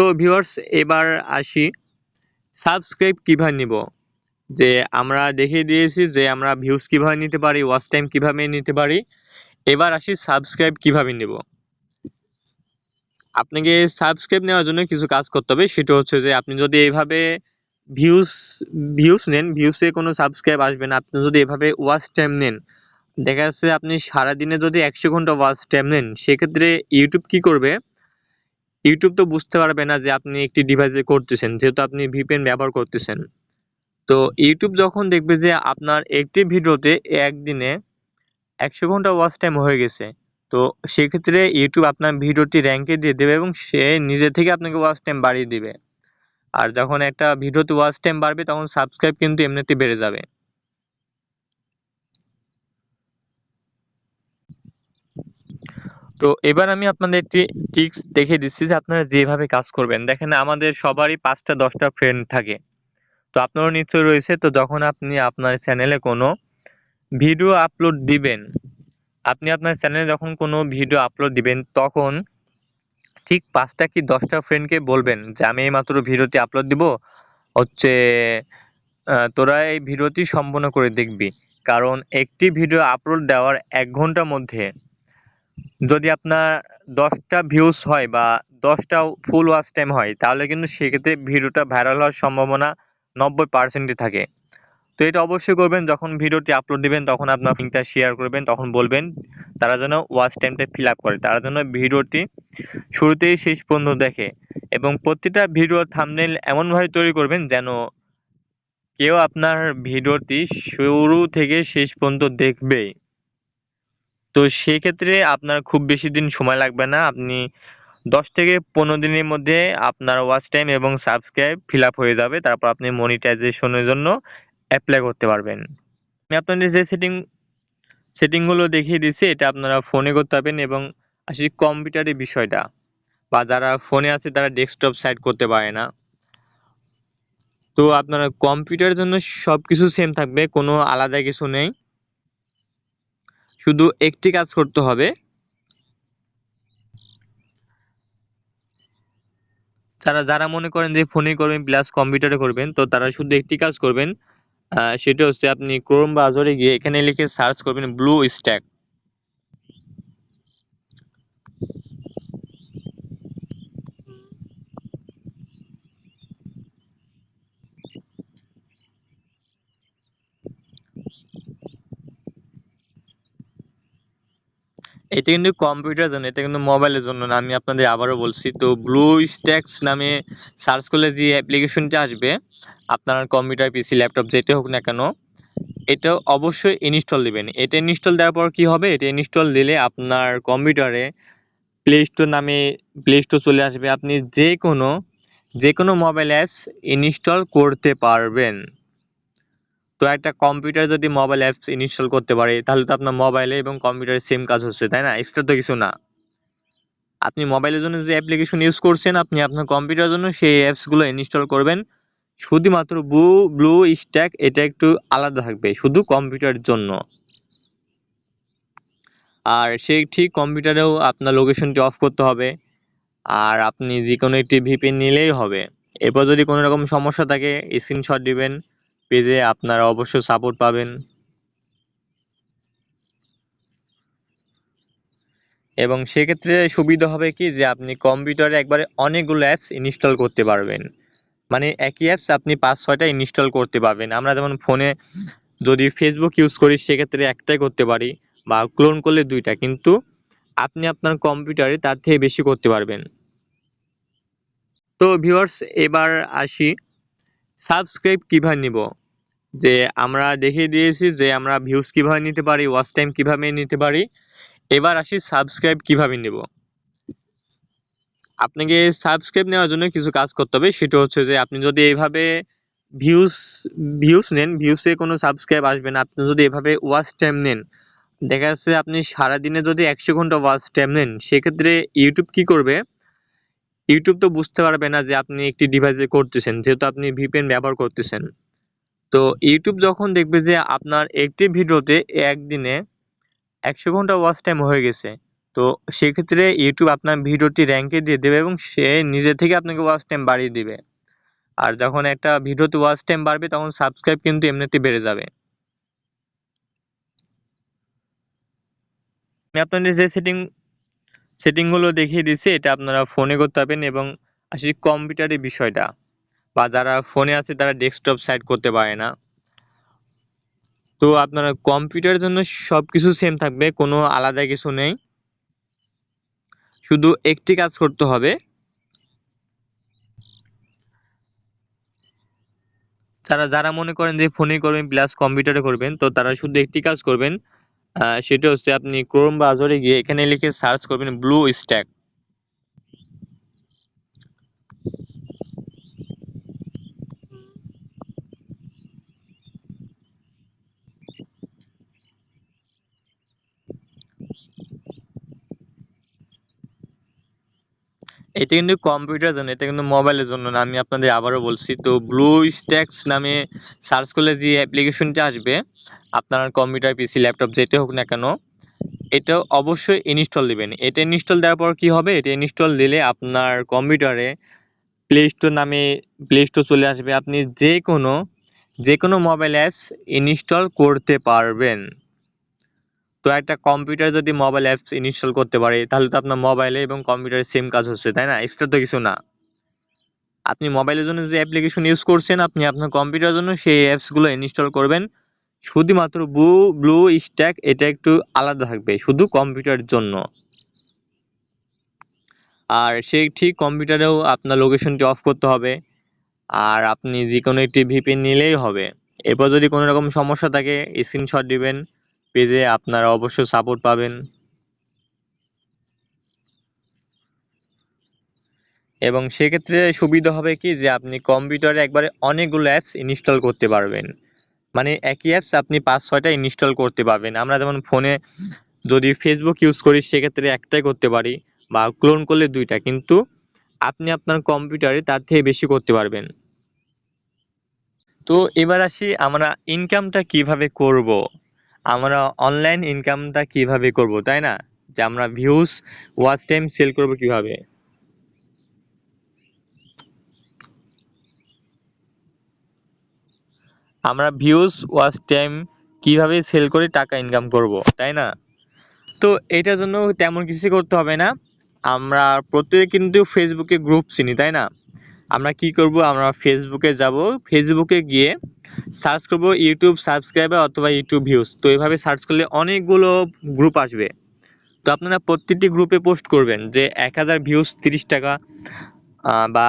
তো ভিউয়ার্স এবার আসি। সাবস্ক্রাইব কীভাবে নিব? যে আমরা দেখিয়ে দিয়েছি যে আমরা ভিউজ কীভাবে নিতে পারি ওয়াচ টাইম কীভাবে নিতে পারি। এবার আসি সাবস্ক্রাইব কীভাবে নিব। আপনাকে সাবস্ক্রাইব নেওয়ার জন্য কিছু কাজ করতে হবে। সেটা হচ্ছে যে আপনি যদি এইভাবে ভিউজ ভিউজ নেন ভিউসে কোনো সাবস্ক্রাইব আসবে না, আপনি যদি এভাবে ওয়াচ টাইম নেন, দেখা যাচ্ছে আপনি সারাদিনে যদি একশো ঘণ্টা ওয়াচ টাইম নেন, সেক্ষেত্রে ইউটিউব কি করবে? ইউটিউব তো বুঝতে পারবে না যে আপনি একটি ডিভাইসে করতেছেন, যেহেতু আপনি ভিপিএন ব্যবহার করতেছেন। তো ইউটিউব যখন দেখবে যে আপনার একটি ভিডিওতে একদিনে একশো ঘণ্টা ওয়াচ টাইম হয়ে গেছে, তো সেক্ষেত্রে ইউটিউব আপনার ভিডিওটি র্যাঙ্কে দিয়ে দেবে এবং সে নিজে থেকে আপনাকে ওয়াচ টাইম বাড়িয়ে দিবে। আর যখন একটা ভিডিওতে ওয়াচ টাইম বাড়বে, তখন সাবস্ক্রাইব কিন্তু এমনিতে বেড়ে যাবে। তো এবার আমি আপনাদের একটি টিক্স দেখে দিচ্ছি যে আপনারা যেভাবে কাজ করবেন। দেখেন আমাদের সবারই পাঁচটা, দশটা ফ্রেন্ড থাকে। তো আপনারও নিশ্চয় রয়েছে। তো যখন আপনি আপনার চ্যানেলে কোনো ভিডিও আপলোড দিবেন, আপনি আপনার চ্যানেলে যখন কোনো ভিডিও আপলোড দিবেন, তখন ঠিক পাঁচটা কি দশটা ফ্রেন্ডকে বলবেন যে, আমি এইমাত্র ভিডিওটি আপলোড দিব। হচ্ছে তোরা এই ভিডিওটি সম্পূর্ণ করে দেখবি। কারণ একটি ভিডিও আপলোড দেওয়ার এক ঘণ্টার মধ্যে যদি আপনার দশটা ভিউজ হয় বা দশটা ফুল ওয়াচ টাইম হয়, তাহলে কিন্তু সেক্ষেত্রে ভিডিওটা ভাইরাল হওয়ার সম্ভাবনা নব্বই পার্সেন্টই থাকে। তো এটা অবশ্যই করবেন, যখন ভিডিওটি আপলোড দিবেন, তখন আপনার লিঙ্কটা শেয়ার করবেন, তখন বলবেন তারা যেন ওয়াচ টাইমটা ফিল আপ করে, তারা যেন ভিডিওটি শুরুতেই শেষ পর্যন্ত দেখে এবং প্রতিটা ভিডিওর থামনেল এমনভাবে তৈরি করবেন যেন কেউ আপনার ভিডিওটি শুরু থেকে শেষ পর্যন্ত দেখবে তো সেক্ষেত্রে আপনার খুব বেশি দিন সময় লাগবে না। আপনি দশ থেকে পনেরো দিনের মধ্যে আপনার ওয়াচ টাইম এবং সাবস্ক্রাইব ফিল আপ হয়ে যাবে। তারপর আপনি মনিটাইজেশনের জন্য অ্যাপ্লাই করতে পারবেন। আমি আপনাদের যে সেটিং সেটিংগুলো দেখিয়ে দিচ্ছি, এটা আপনারা ফোনে করতে পারবেন এবং আসি কম্পিউটারের বিষয়টা বা যারা ফোনে আছে তারা ডেস্কটপ সাইড করতে পারে না। তো আপনারা কম্পিউটারের জন্য সব কিছু সেম থাকবে, কোনো আলাদা কিছু নেই। শুধু একটি কাজ করতে হবে। তারা যারা মনে করেন যে ফোনে করবেন প্লাস কম্পিউটারে করবেন, তো তারা শুধু একটি কাজ করবেন সেটা হচ্ছে আপনি ক্রোম ব্রাউজারে গিয়ে এখানে লিখে সার্চ করবেন ব্লু স্ট্যাক এটা কিন্তু কম্পিউটারের জন্য, এটা কিন্তু মোবাইলের জন্য না। আমি আপনাদের আবারও বলছি, তো ব্লু স্ট্যাক্স নামে সার্চ করলে যে অ্যাপ্লিকেশনটা আসবে, আপনার কম্পিউটার, পিসি, ল্যাপটপ যেতে হোক না কেন, এটা অবশ্যই ইনস্টল দিবেন। এটা ইনস্টল দেওয়ার পর কি হবে? এটা ইনস্টল দিলে আপনার কম্পিউটারে প্লে স্টোর নামে প্লে স্টোর চলে আসবে। আপনি যে কোনো যে কোনো মোবাইল অ্যাপস ইনস্টল করতে পারবেন। তো একটা কম্পিউটার যদি মোবাইল অ্যাপস ইনস্টল করতে পারে, তাহলে তো আপনার মোবাইলে এবং কম্পিউটারে সেম কাজ হচ্ছে, তাই না? এক্সট্রা তো কিছু না। আপনি মোবাইলের জন্য যে অ্যাপ্লিকেশন ইউজ করছেন, আপনি আপনার কম্পিউটারের জন্য সেই অ্যাপসগুলো ইনস্টল করবেন। শুধুমাত্র ব্লু ব্লু স্ট্যাক এটা একটু আলাদা থাকবে, শুধু কম্পিউটারের জন্য। আর সেই ঠিক কম্পিউটারেও আপনার লোকেশনটি অফ করতে হবে, আর আপনি যে কোনো একটি ভিপি নিলেই হবে। এরপর যদি কোনো রকম সমস্যা থাকে স্ক্রিনশট দিবেন পেজে আপনারা অবশ্যই সাপোর্ট পাবেন। এবং সেক্ষেত্রে সুবিধা হবে কি যে আপনি কম্পিউটারে একবারে অনেকগুলো অ্যাপস ইনস্টল করতে পারবেন। মানে একই অ্যাপস আপনি পাঁচ, ছয়টা ইনস্টল করতে পারবেন। আমরা যেমন ফোনে যদি ফেসবুক ইউজ করি, সেক্ষেত্রে একটাই করতে পারি বা ক্লোন করলে দুইটা। কিন্তু আপনি আপনার কম্পিউটারে তার থেকে বেশি করতে পারবেন। তো ভিউয়ার্স এবার আসি। সাবস্ক্রাইব কীভাবে নিব? যে আমরা দেখিয়ে দিয়েছি যে আমরা ভিউজ কীভাবে নিতে পারি ওয়াচ টাইম কীভাবে নিতে পারি। এবার আসি সাবস্ক্রাইব কীভাবে নেব। আপনাকে সাবস্ক্রাইব নেওয়ার জন্য কিছু কাজ করতে হবে, সেটা হচ্ছে যে আপনি যদি এইভাবে ভিউজ ভিউজ নেন ভিউসে কোনো সাবস্ক্রাইব আসবে না, আপনি যদি এভাবে ওয়াচ টাইম নেন, দেখা যাচ্ছে আপনি সারাদিনে যদি একশো ঘণ্টা ওয়াচ টাইম নেন, সেক্ষেত্রে ইউটিউব কি করবে? ইউটিউব তো বুঝতে পারবে না যে আপনি একটি ডিভাইসে করতেছেন, যেহেতু আপনি ভিপিএন ব্যবহার করতেছেন। তো ইউটিউব যখন দেখবে যে আপনার একটি ভিডিওতে একদিনে একশো ঘণ্টা ওয়াচ টাইম হয়ে গেছে, তো সেক্ষেত্রে ইউটিউব আপনার ভিডিওটি র্যাঙ্কে দিয়ে দেবে এবং সে নিজে থেকে আপনাকে ওয়াচ টাইম বাড়িয়ে দিবে। আর যখন একটা ভিডিওতে ওয়াচ টাইম বাড়বে, তখন সাবস্ক্রাইব কিন্তু এমনিতে বেড়ে যাবে। আমি আপনাদের যে সেটিং সেটিংগুলো দেখিয়ে দিচ্ছি, এটা আপনারা ফোনে করতে পারবেন এবং আসি কম্পিউটারের বিষয়টা। বা যারা ফোনে আছে তারা ডেস্কটপ সাইড করতে পারে না। তো আপনারা কম্পিউটারের জন্য সব কিছু সেম থাকবে, কোনো আলাদা কিছু নেই। শুধু একটি কাজ করতে হবে। তারা যারা মনে করেন যে ফোনে করবেন প্লাস কম্পিউটারে করবেন, তো তারা শুধু একটি কাজ করবেন সেটা হচ্ছে আপনি ক্রোম ব্রাউজারে গিয়ে এখানে লিখে সার্চ করবেন ব্লু স্ট্যাক এটা কিন্তু কম্পিউটারের জন্য, এটা কিন্তু মোবাইলের জন্য না, আমি আপনাদের আবারও বলছি। তো ব্লু স্ট্যাক্স নামে সার্চ করলে যে অ্যাপ্লিকেশনটা আসবে, আপনার কম্পিউটার পিসি ল্যাপটপ যেতে হোক না কেন, এটা অবশ্যই ইনস্টল দিবেন। এটা ইনস্টল দেওয়ার পর কি হবে? এটা ইনস্টল দিলে আপনার কম্পিউটারে প্লে স্টোর নামে প্লে স্টোর চলে আসবে। আপনি যে কোনো যে কোনো মোবাইল অ্যাপস ইনস্টল করতে পারবেন। তো একটা কম্পিউটার যদি মোবাইল অ্যাপস ইনস্টল করতে পারে, তাহলে তো আপনার মোবাইলে এবং কম্পিউটারে সেম কাজ হচ্ছে, তাই না? এক্সট্রা তো কিছু না। আপনি মোবাইলের জন্য যে অ্যাপ্লিকেশন ইউজ করছেন, আপনি আপনার কম্পিউটারের জন্য সেই অ্যাপসগুলো ইনস্টল করবেন। শুধুমাত্র ব্লু ব্লু স্ট্যাক এটা একটু আলাদা থাকবে, শুধু কম্পিউটারের জন্য। আর সেই ঠিক কম্পিউটারেও আপনার লোকেশনটি অফ করতে হবে। আর আপনি যে কোনো একটি ভিপি নিলেই হবে। এরপর যদি কোনো রকম সমস্যা থাকে স্ক্রিনশট দিবেন। পেজে আপনারা অবশ্যই সাপোর্ট পাবেন। এবং সেক্ষেত্রে সুবিধা হবে কি যে আপনি কম্পিউটারে একবারে অনেকগুলো অ্যাপস ইনস্টল করতে পারবেন। মানে একই অ্যাপস আপনি পাঁচ ছয়টা ইনস্টল করতে পারবেন। আমরা যেমন ফোনে যদি ফেসবুক ইউজ করি, সেক্ষেত্রে একটাই করতে পারি বা ক্লোন করলে দুইটা। কিন্তু আপনি আপনার কম্পিউটারে তার থেকে বেশি করতে পারবেন। তো এবার আসি আমরা ইনকামটা কীভাবে করব। আমরা অনলাইন ইনকামটা কীভাবে করব, তাই না? যে আমরা ভিউজ ওয়াচ টাইম সেল করব কীভাবে? আমরা ভিউজ ওয়াচ টাইম কীভাবে সেল করে টাকা ইনকাম করব, তাই না? তো এটার জন্য তেমন কিছু করতে হবে না। আমরা প্রত্যেকে কিন্তু ফেসবুকে গ্রুপ চিনি, তাই না? আমরা কি করব? আমরা ফেসবুকে যাব। ফেসবুকে গিয়ে সার্চ করব ইউটিউব সাবস্ক্রাইবার অথবা ইউটিউব ভিউজ তো এভাবে সার্চ করলে অনেকগুলো গ্রুপ আসবে। তো আপনারা প্রত্যেকটি গ্রুপে পোস্ট করবেন যে এক হাজার ভিউজ তিরিশ টাকা বা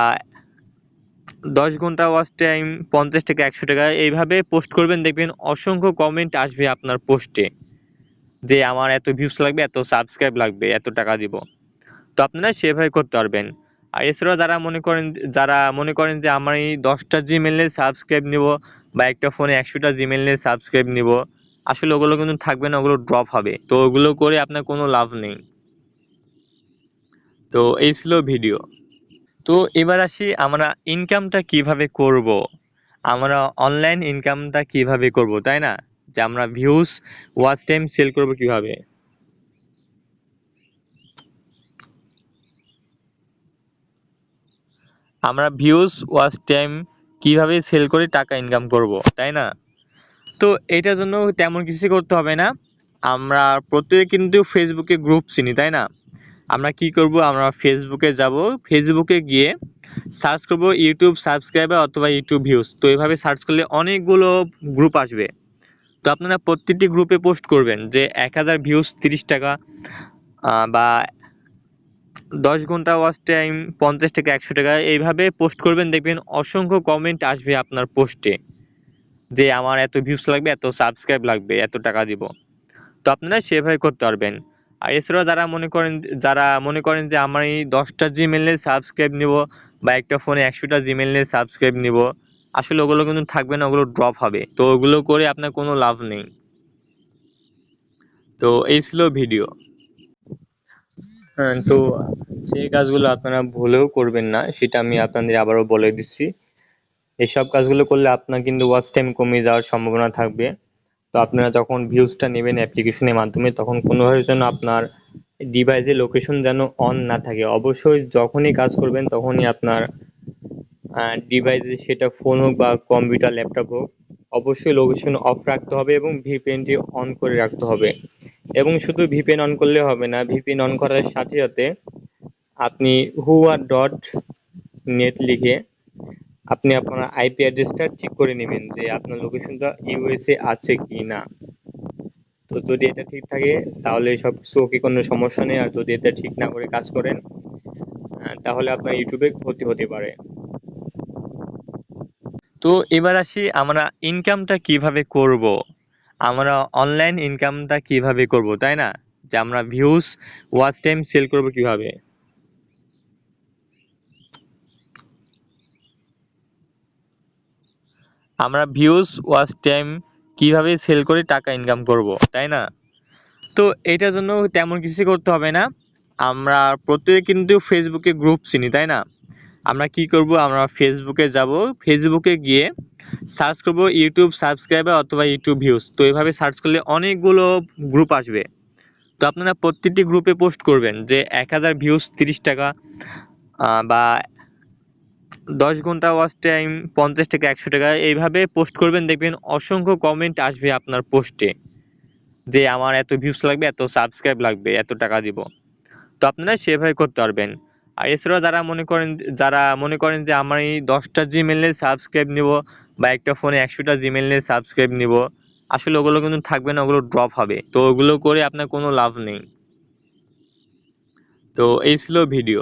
দশ ঘণ্টা ওয়াচ টাইম পঞ্চাশ টাকা একশো টাকা, এইভাবে পোস্ট করবেন। দেখবেন অসংখ্য কমেন্ট আসবে আপনার পোস্টে যে আমার এত ভিউজ লাগবে, এত সাবস্ক্রাইব লাগবে, এত টাকা দিব। তো আপনারা সেভাবে করতে পারবেন। আর এছাড়াও যারা মনে করেন, যারা মনে করেন যে আমার এই দশটা জিমেল সাবস্ক্রাইব নিব বা একটা ফোনে একশোটা জিমেল সাবস্ক্রাইব নিব, আসলে ওগুলো কিন্তু থাকবে না, ওগুলো ড্রপ হবে। তো ওগুলো করে আপনার কোনো লাভ নেই। তো এই ছিল ভিডিও তো এবার আসি আমরা ইনকামটা কীভাবে করব। আমরা অনলাইন ইনকামটা কীভাবে করব, তাই না? যে আমরা ভিউজ ওয়াচ টাইম সেল করব কীভাবে? আমরা ভিউজ ওয়াচ টাইম কীভাবে সেল করে টাকা ইনকাম করব, তাই না? তো এটার জন্য তেমন কিছু করতে হবে না। আমরা প্রত্যেকে কিন্তু ফেসবুকে গ্রুপ চিনি, তাই না? আমরা কি করব? আমরা ফেসবুকে যাব। ফেসবুকে গিয়ে সার্চ করব ইউটিউব সাবস্ক্রাইবার অথবা ইউটিউব ভিউজ তো এভাবে সার্চ করলে অনেকগুলো গ্রুপ আসবে। তো আপনারা প্রত্যেকটি গ্রুপে পোস্ট করবেন যে এক হাজার ভিউজ তিরিশ টাকা বা দশ ঘণ্টা ওয়াচ টাইম পঞ্চাশ টাকা একশো টাকা, এইভাবে পোস্ট করবেন, দেখবেন অসংখ্য কমেন্ট আসবে আপনার পোস্টে যে আমার এত ভিউস লাগবে, এত সাবস্ক্রাইব লাগবে, এত টাকা দিব। তো আপনারা সেভাবে করতে পারবেন। আর এছাড়াও যারা মনে করেন, যারা মনে করেন যে আমার এই দশটা জিমেল নিয়ে সাবস্ক্রাইব নিব, বা একটা ফোনে একশোটা জিমেল নিয়ে সাবস্ক্রাইব নিব, আসলে ওগুলো কিন্তু থাকবে না, ওগুলো ড্রপ হবে। তো ওগুলো করে আপনার কোনো লাভ নেই। তো এই ছিল ভিডিও তো যে কাজগুলো আপনারা ভুলেও করবেন না, সেটা আমি আপনাদের আবারও বলে দিচ্ছি। এসব কাজগুলো করলে আপনার কিন্তু ওয়াচ টাইম কমে যাওয়ার সম্ভাবনা থাকবে। তো আপনারা যখন ভিউজটা নেবেন অ্যাপ্লিকেশনের মাধ্যমে, তখন কোনোভাবে যেন আপনার ডিভাইসে লোকেশন যেন অন না থাকে। অবশ্যই যখনই কাজ করবেন, তখনই আপনার ডিভাইসে সেটা ফোন হোক বা কম্পিউটার ল্যাপটপ হোক, অবশ্যই লোকেশন অফ রাখতে হবে এবং ভিপিএনটি অন করে রাখতে হবে। এবং শুধু ভিপিএন অন করলে হবে না ভিপিএন অন করার সাথে সাথে আপনি হুয়া ডট নেট লিখে আপনি আপনার আইপি অ্যাড্রেসটা ঠিক করে নেবেন যে আপনার লোকেশনটা ইউএসএ আছে কি না। তো যদি এটা ঠিক থাকে, তাহলে সব কিছু ওকে কোনো সমস্যা নেই। আর যদি এটা ঠিক না করে কাজ করেন তাহলে আপনার ইউটিউবে ক্ষতি হতে পারে। তো এবার আসি আমরা ইনকামটা কীভাবে করব? আমরা অনলাইন ইনকামটা কীভাবে করব, তাই না? যে আমরা ভিউজ ওয়াচ টাইম সেল করব কীভাবে? আমরা ভিউজ ওয়াচ টাইম কীভাবে সেল করে টাকা ইনকাম করব, তাই না? তো এটার জন্য তেমন কিছু করতে হবে না। আমরা প্রত্যেকে কিন্তু ফেসবুকে গ্রুপ চিনি, তাই না? আমরা কি করব? আমরা ফেসবুকে যাব। ফেসবুকে গিয়ে সার্চ করব ইউটিউব সাবস্ক্রাইবার অথবা ইউটিউব ভিউজ তো এভাবে সার্চ করলে অনেকগুলো গ্রুপ আসবে। তো আপনারা প্রত্যেকটি গ্রুপে পোস্ট করবেন যে এক হাজার ভিউজ তিরিশ টাকা বা দশ ঘণ্টা ওয়াচ টাইম পঞ্চাশ টাকা একশো টাকা, এইভাবে পোস্ট করবেন, দেখবেন অসংখ্য কমেন্ট আসবে আপনার পোস্টে যে আমার এত ভিউজ লাগবে, এত সাবস্ক্রাইব লাগবে, এত টাকা দিব। তো আপনারা সেভাবে করতে পারবেন। আর এছাড়াও যারা মনে করেন, যারা মনে করেন যে আমার এই দশটা জিমেলে সাবস্ক্রাইব নিব বা একটা ফোনে একশোটা জিমেলে সাবস্ক্রাইব নিব, আসলে ওগুলো কিন্তু থাকবে না, ওগুলো ড্রপ হবে। তো ওগুলো করে আপনার কোনো লাভ নেই। তো এই ছিল ভিডিও